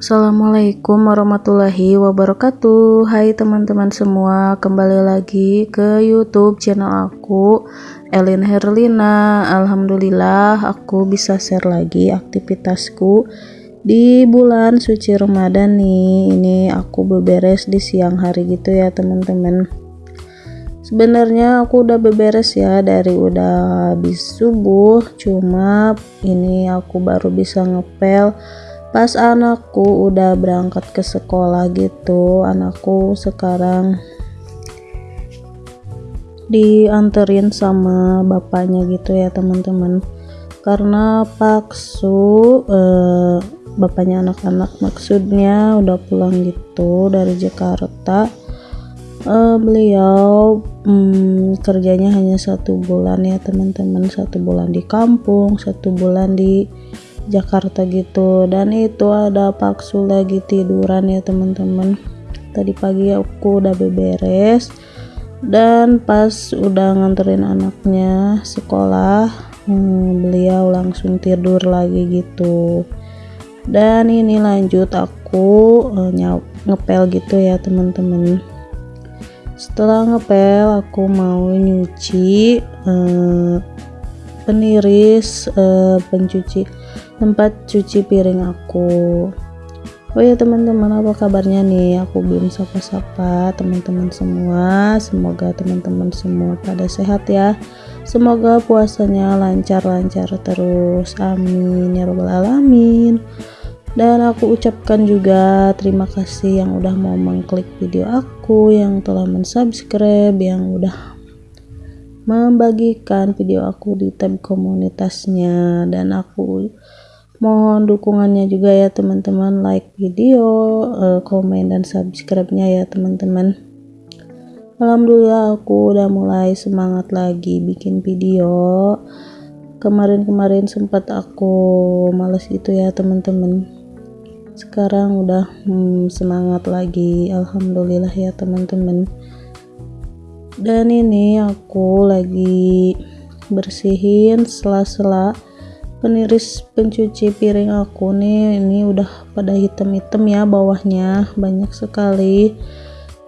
Assalamualaikum warahmatullahi wabarakatuh. Hai teman-teman semua Kembali lagi ke youtube channel aku Elin Herlina. Alhamdulillah aku bisa share lagi aktivitasku Di bulan suci Ramadan nih Ini aku beberes di siang hari gitu ya teman-teman. Sebenarnya aku udah beberes ya dari udah habis subuh Cuma ini aku baru bisa ngepel. Pas anakku udah berangkat ke sekolah gitu anakku sekarang dianterin sama bapaknya gitu ya teman-teman. Karena paksu eh, bapaknya anak-anak maksudnya udah pulang gitu dari Jakarta. Eh, beliau hmm, kerjanya hanya satu bulan ya teman-teman. Satu bulan di kampung satu bulan di Jakarta gitu. Dan itu ada paksu lagi tiduran ya teman-teman. Tadi pagi aku udah beberes. Dan pas udah nganterin anaknya sekolah hmm, beliau langsung tidur lagi gitu dan ini lanjut aku uh, ngepel gitu ya teman-teman. Setelah ngepel aku mau nyuci uh, peniris uh, pencuci tempat cuci piring aku. Oh ya teman-teman apa kabarnya nih? Aku belum sapa-sapa teman-teman semua. Semoga teman-teman semua pada sehat ya semoga puasanya lancar-lancar terus. Amin. Ya robbal alamin. Dan aku ucapkan juga terima kasih yang udah mau mengklik video aku yang telah mensubscribe yang udah membagikan video aku di tab komunitasnya. Dan aku mohon dukungannya juga ya teman-teman. Like video uh, komen dan subscribe nya ya teman-teman Alhamdulillah aku udah mulai semangat lagi bikin video. Kemarin-kemarin sempat aku males gitu ya teman-teman. Sekarang udah hmm, semangat lagi. Alhamdulillah ya teman-teman. Dan ini aku lagi bersihin sela-sela peniris pencuci piring aku nih. Ini udah pada hitam-hitam ya bawahnya banyak sekali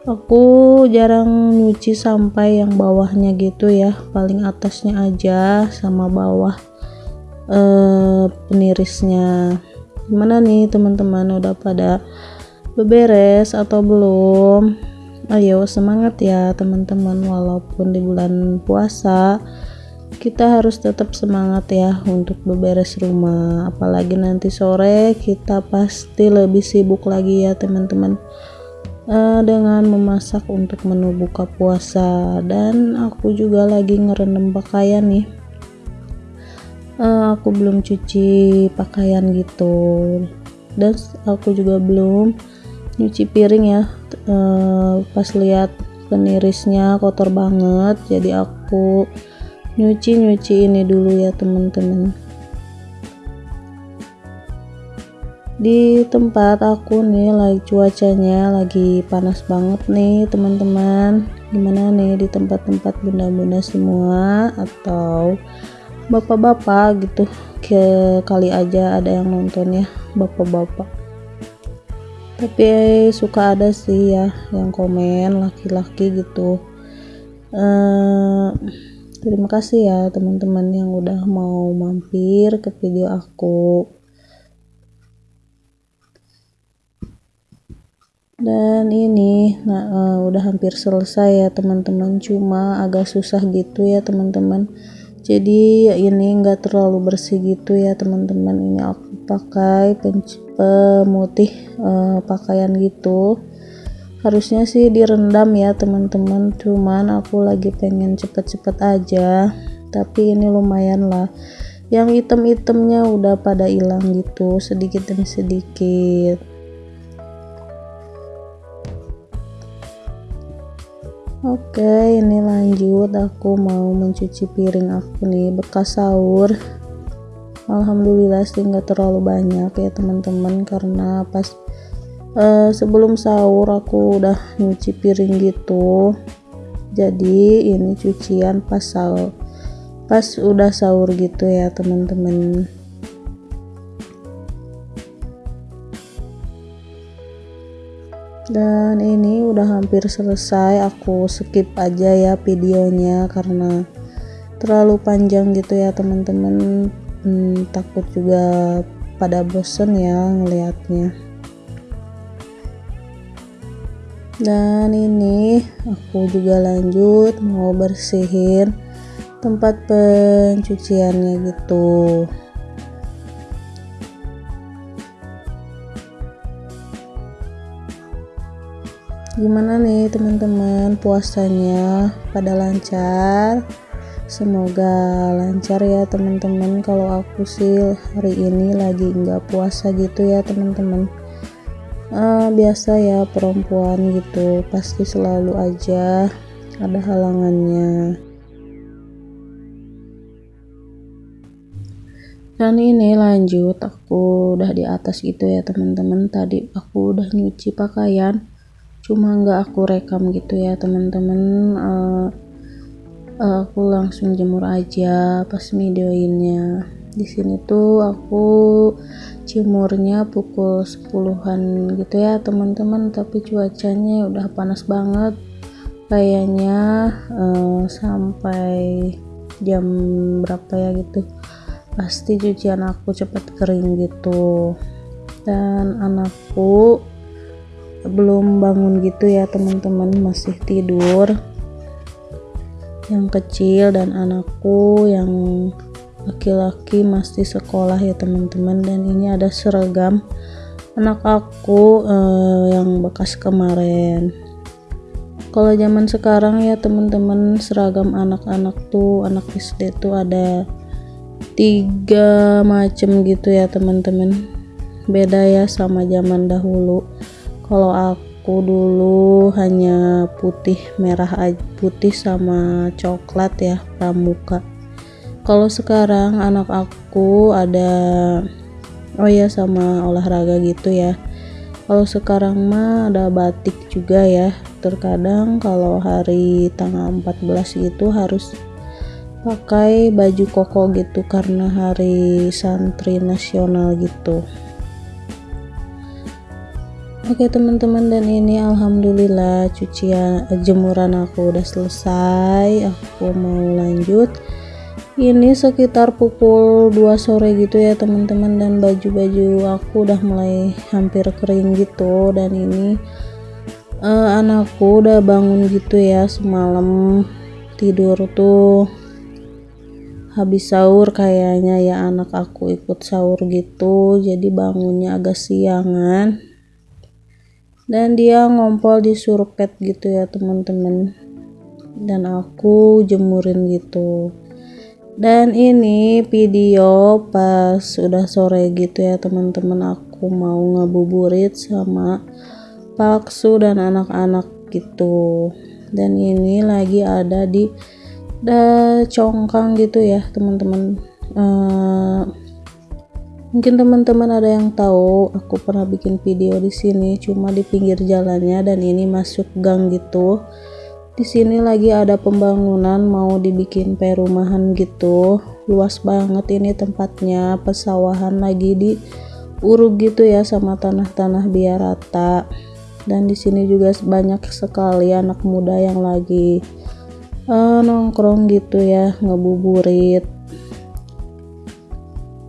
aku jarang nyuci sampai yang bawahnya gitu ya paling atasnya aja sama bawah eh, penirisnya. Gimana nih teman-teman? Udah pada beberes atau belum? Ayo semangat ya teman-teman. Walaupun di bulan puasa kita harus tetap semangat ya untuk beberes rumah. Apalagi nanti sore kita pasti lebih sibuk lagi ya teman-teman uh, dengan memasak untuk menu buka puasa. Dan aku juga lagi ngerendam pakaian nih. Uh, aku belum cuci pakaian gitu. Dan aku juga belum nyuci piring ya. Uh, pas lihat penirisnya kotor banget jadi aku nyuci-nyuci ini dulu ya teman-teman di tempat aku nih lagi cuacanya lagi panas banget nih teman-teman. Gimana nih di tempat-tempat bunda-bunda semua? Atau bapak-bapak gitu ke kali aja ada yang nonton ya bapak-bapak. Tapi suka ada sih ya yang komen laki-laki gitu. Uh, terima kasih ya teman-teman yang udah mau mampir ke video aku dan ini nah uh, udah hampir selesai ya teman-teman. Cuma agak susah gitu ya teman-teman. Jadi ini enggak terlalu bersih gitu ya teman-teman. Ini aku pakai pemutih uh, pakaian gitu. Harusnya sih direndam ya teman-teman. Cuman aku lagi pengen cepet-cepet aja. Tapi ini lumayan lah. Yang item-itemnya udah pada hilang gitu sedikit demi sedikit Oke, ini lanjut. Aku mau mencuci piring aku nih bekas sahur. alhamdulillah sih nggak terlalu banyak ya teman-teman karena pas uh, sebelum sahur aku udah nyuci piring gitu jadi ini cucian pas sahur pas udah sahur gitu ya teman-teman dan ini udah hampir selesai aku skip aja ya videonya karena terlalu panjang gitu ya teman-teman. Hmm, takut juga pada bosen ya ngelihatnya dan ini aku juga lanjut mau bersihin tempat pencuciannya gitu gimana nih teman-teman? Puasanya pada lancar? Semoga lancar ya teman-teman. Kalau aku sih hari ini lagi nggak puasa gitu ya teman-teman. Uh, biasa ya perempuan gitu. Pasti selalu aja ada halangannya. Dan ini lanjut aku udah di atas gitu ya teman-teman. Tadi aku udah nyuci pakaian cuma nggak aku rekam gitu ya teman-teman. Uh, uh, aku langsung jemur aja pas videoinnya. Di sini tuh aku jemurnya pukul 10-an gitu ya teman-teman. Tapi cuacanya udah panas banget. Kayaknya uh, sampai jam berapa ya gitu. Pasti cucian aku cepat kering gitu. Dan anakku belum bangun gitu ya teman-teman masih tidur. Yang kecil dan anakku yang laki-laki masih sekolah ya teman-teman. Dan ini ada seragam anak aku eh, yang bekas kemarin. Kalau zaman sekarang ya teman-teman seragam anak-anak tuh anak SD tuh ada tiga macam gitu ya teman-teman. Beda ya sama zaman dahulu kalau aku dulu hanya putih merah putih sama coklat ya pramuka. Kalau sekarang anak aku ada oh ya sama olahraga gitu ya. Kalau sekarang mah ada batik juga ya. Terkadang kalau hari tanggal 14 itu harus pakai baju koko gitu karena hari santri nasional gitu Oke teman-teman dan ini alhamdulillah cucian eh, jemuran aku udah selesai. Aku mau lanjut. Ini sekitar pukul 2 sore gitu ya teman-teman dan baju-baju aku udah mulai hampir kering gitu. Dan ini uh, anakku udah bangun gitu ya semalam tidur tuh habis sahur kayaknya ya anak aku ikut sahur gitu. Jadi bangunnya agak siangan dan dia ngompol di surpet gitu ya teman-teman. Dan aku jemurin gitu. Dan ini video pas udah sore gitu ya teman-teman. Aku mau ngabuburit sama paksu dan anak-anak gitu. Dan ini lagi ada di da congkang gitu ya teman-teman. Uh, Mungkin teman-teman ada yang tahu, aku pernah bikin video di sini cuma di pinggir jalannya dan ini masuk gang gitu. Di sini lagi ada pembangunan mau dibikin perumahan gitu. Luas banget ini tempatnya, pesawahan lagi di uruk gitu ya sama tanah-tanah biar rata. Dan di sini juga banyak sekali anak muda yang lagi uh, nongkrong gitu ya, ngebuburit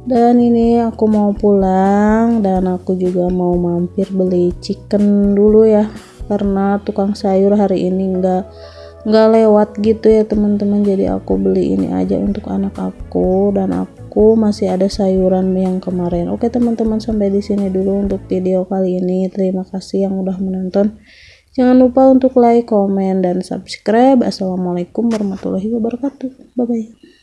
dan ini aku mau pulang dan aku juga mau mampir beli chicken dulu ya. Karena tukang sayur hari ini enggak nggak lewat gitu ya teman-teman. Jadi aku beli ini aja untuk anak aku dan aku masih ada sayuran yang kemarin. Oke teman-teman sampai di sini dulu untuk video kali ini. Terima kasih yang udah menonton. Jangan lupa untuk like comment dan subscribe. Assalamualaikum warahmatullahi wabarakatuh. Bye bye